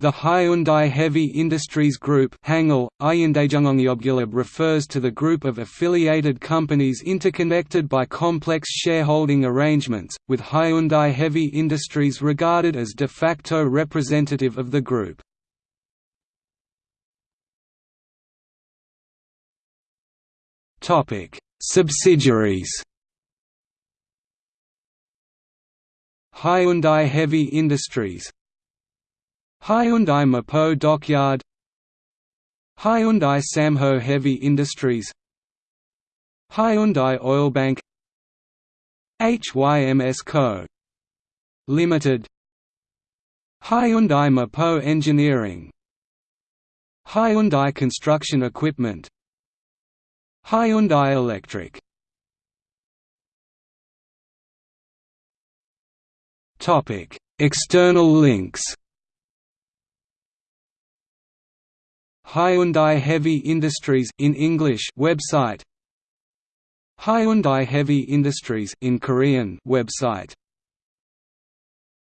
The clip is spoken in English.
The Hyundai Heavy Industries Group refers to the group of affiliated companies interconnected by complex shareholding arrangements, with Hyundai Heavy Industries regarded as de facto representative of the group. Subsidiaries Hyundai Heavy Industries Hyundai Mipo Dockyard Hyundai Samho Heavy Industries Hyundai Oilbank HYMS Co. Limited Hyundai Mapo Engineering Hyundai Construction Equipment Hyundai Electric External links Hyundai Heavy Industries in English website. Hyundai Heavy Industries in Korean website